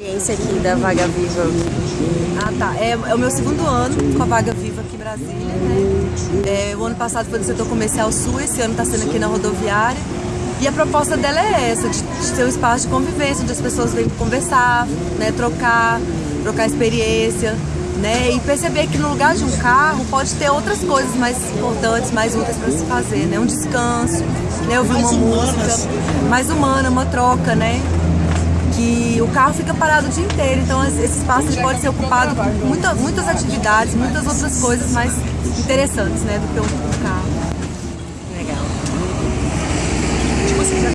Experiência aqui da Vaga Viva. Ah, tá. É, é o meu segundo ano com a Vaga Viva aqui em Brasília, né? É, o ano passado foi do setor comercial sul, esse ano está sendo aqui na rodoviária. E a proposta dela é essa, de, de ter um espaço de convivência, onde as pessoas vêm conversar, né, trocar, trocar experiência, né, e perceber que no lugar de um carro pode ter outras coisas mais importantes, mais úteis para se fazer, né, um descanso, né, ouvir uma música, mais humana, uma troca, né, que o carro fica parado o dia inteiro, então esse espaço pode ser ocupado por muita, muitas atividades, muitas outras coisas mais interessantes, né, do que um carro.